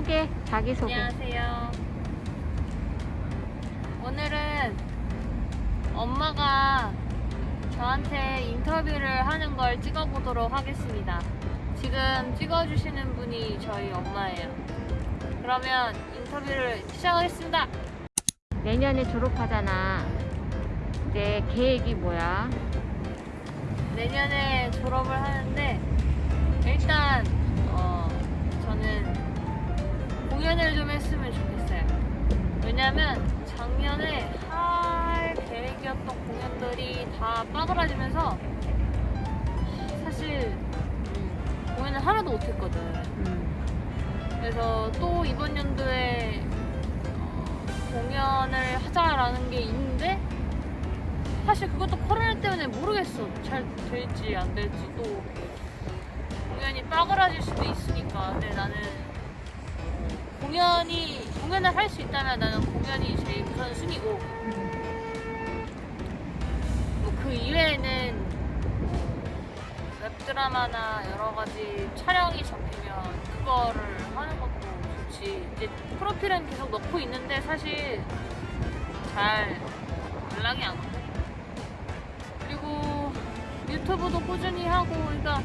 소개, 자기 소개. 안녕하세요. 오늘은 엄마가 저한테 인터뷰를 하는 걸 찍어보도록 하겠습니다. 지금 찍어주시는 분이 저희 엄마예요. 그러면 인터뷰를 시작하겠습니다. 내년에 졸업하잖아. 이제 계획이 뭐야? 내년에 졸업을 하는데 일단 공연들이 다 빠그라지면서 사실 음, 공연을 하나도 못했거든. 음, 그래서 또 이번 연도에 어, 공연을 하자라는 게 있는데 사실 그것도 코로나 때문에 모르겠어 잘 될지 안 될지 또 공연이 빠그라질 수도 있으니까 근데 나는 공연이 공연을 할 수 있다면 나는 공연이 드라마나 여러 가지 촬영이 잡히면 그거를 하는 것도 좋지. 이제 프로필은 계속 넣고 있는데 사실 잘 연락이 안 오고. 그리고 유튜브도 꾸준히 하고, 그러니까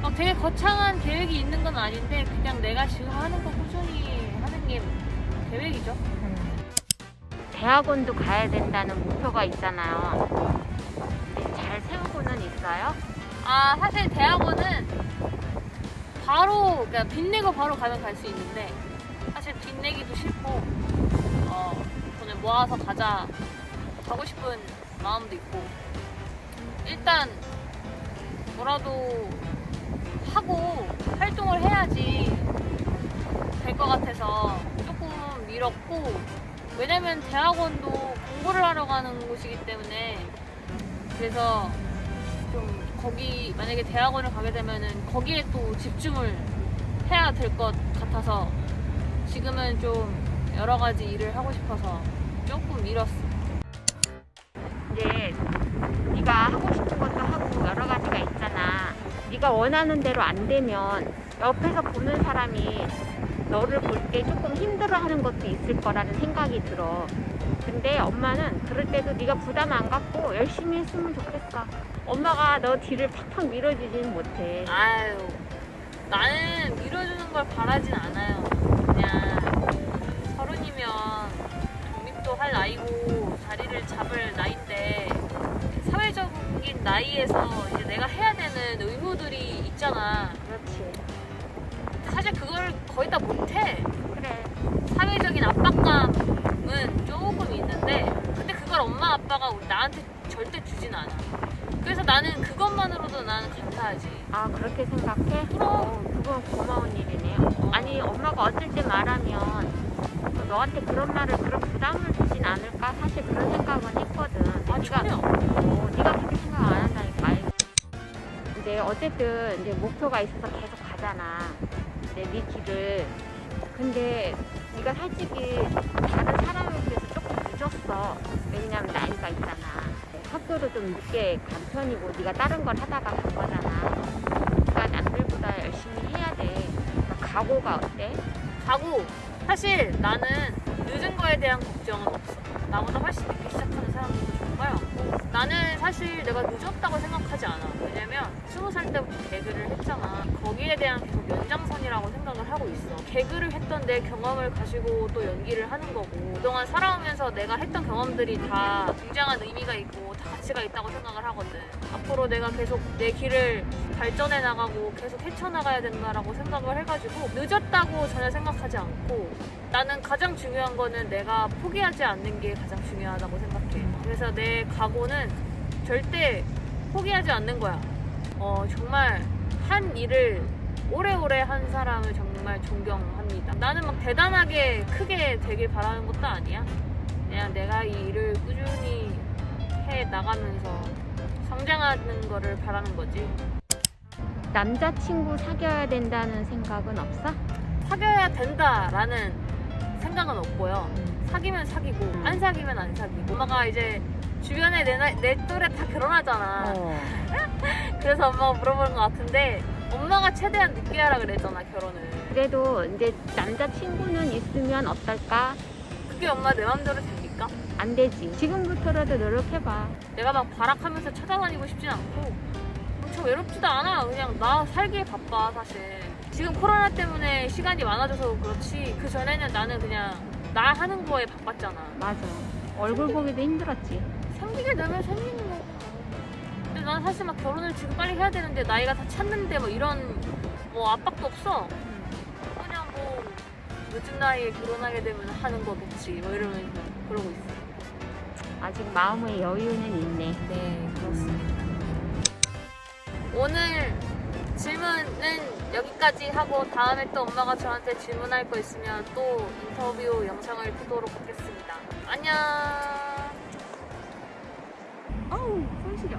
막 되게 거창한 계획이 있는 건 아닌데 그냥 내가 지금 하는 거 꾸준히 하는 게 계획이죠. 음. 대학원도 가야 된다는 목표가 있잖아요. 잘 세우고는 있어요? 아 사실 대학원은 바로 그러니까 빚내고 바로 가면 갈 수 있는데 사실 빚내기도 싫고 어 돈을 모아서 가자 가고 싶은 마음도 있고 일단 뭐라도 하고 활동을 해야지 될 것 같아서 조금 미뤘고 왜냐면 대학원도 공부를 하러 가는 곳이기 때문에 그래서 좀 거기 만약에 대학원을 가게 되면은 거기에 또 집중을 해야 될 것 같아서 지금은 좀 여러 가지 일을 하고 싶어서 조금 미뤘어. 이제 네가 하고 싶은 것도 하고 여러 가지가 있잖아. 네가 원하는 대로 안 되면 옆에서 보는 사람이 너를 볼 때 조금 힘들어하는 것도 있을 거라는 생각이 들어. 근데 엄마는 그럴 때도 네가 부담 안 갖고 열심히 했으면 좋겠어. 엄마가 너 뒤를 팍팍 밀어주지는 못해. 아유 나는 밀어주는 걸 바라진 않아요. 그냥 서른이면 독립도 할 나이고 자리를 잡을 나이인데 사회적인 나이에서 이제 내가 해야 되는 의무들이 있잖아. 그렇지. 사실 그걸 거의 다 못해. 그래. 사회적인 압박감은 조금 있는데 근데 그걸 엄마 아빠가 나한테 절대 주진 않아 그래서 나는 그것만으로도 나는 감사하지 아 그렇게 생각해? 그럼. 어, 그건 고마운 일이네요. 아니 엄마가 어쩔 때 말하면 너한테 그런 말을 그런 부담을 주진 않을까 사실 그런 생각은 했거든. 아 네가 전혀 어, 네가 그렇게 생각 안 한다니까. 이제 어쨌든 이제 목표가 있어서 계속 가잖아. 이제 네 길을. 근데 네가 솔직히 다른 사람에 비 늦었어. 왜냐면 나이가 있잖아. 네, 학교도 좀 늦게 간 편이고 네가 다른 걸 하다가 간 거잖아. 그러니까 남들보다 열심히 해야 돼. 그러니까 각오가 어때? 가고 사실 나는 늦은 거에 대한 걱정은 없어 나보다 훨씬 늦게 시작하는 사람들 많고 나는 사실 내가 늦었다고 생각하지 않아. 왜냐면 스무 살 때부터 개그를 했잖아. 거기에 대한 계속 연장선이라고 생각을 하고 있어. 개그를 했던 내 경험을 가지고 또 연기를 하는 거고. 그동안 살아오면서 내가 했던 경험들이 다 굉장한 의미가 있고 다 가치가 있다고 생각을 하거든. 앞으로 내가 계속 내 길을 발전해 나가고 계속 헤쳐나가야 된다라고 생각을 해가지고 늦었다고 전혀 생각하지 않고 나는 가장 중요한 거는 내가 포기하지 않는 게 가장 중요하다고 생각해. 그래서 내 각오는 절대 포기하지 않는 거야. 어, 정말 한 일을 오래오래 한 사람을 정말 존경합니다. 나는 막 대단하게 크게 되길 바라는 것도 아니야. 그냥 내가 이 일을 꾸준히 해 나가면서 성장하는 거를 바라는 거지. 남자친구 사귀어야 된다는 생각은 없어? 사귀어야 된다라는 생각은 없고요. 사귀면 사귀고 음. 안 사귀면 안 사귀고 엄마가 이제 주변에 내, 나이- 내 또래 다 결혼하잖아. 어. 그래서 엄마가 물어보는 것 같은데 엄마가 최대한 늦게 하라 그랬잖아 결혼을. 그래도 이제 남자친구는 있으면 어떨까? 그게 엄마 내 맘대로 됩니까? 안 되지. 지금부터라도 노력해봐. 내가 막 발악하면서 찾아다니고 싶진 않고 저 외롭지도 않아. 그냥 나 살기에 바빠 사실. 지금 코로나 때문에 시간이 많아져서 그렇지 그 전에는 나는 그냥 나 하는 거에 바빴잖아. 맞아. 얼굴 보기도 힘들었지. 생기게 되면 생기는 거. 근데 난 사실 막 결혼을 지금 빨리 해야 되는데 나이가 다 찼는데 뭐 이런 뭐 압박도 없어. 그냥 뭐 늦은 나이에 결혼하게 되면 하는 거겠지. 뭐 이러면서 그러고 있어. 아직 마음의 여유는 있네. 네, 그렇습니다. 오늘 질문은 여기까지 하고 다음에 또 엄마가 저한테 질문할 거 있으면 또 인터뷰 영상을 보도록 하겠습니다. 안녕. 어우, 손 시려.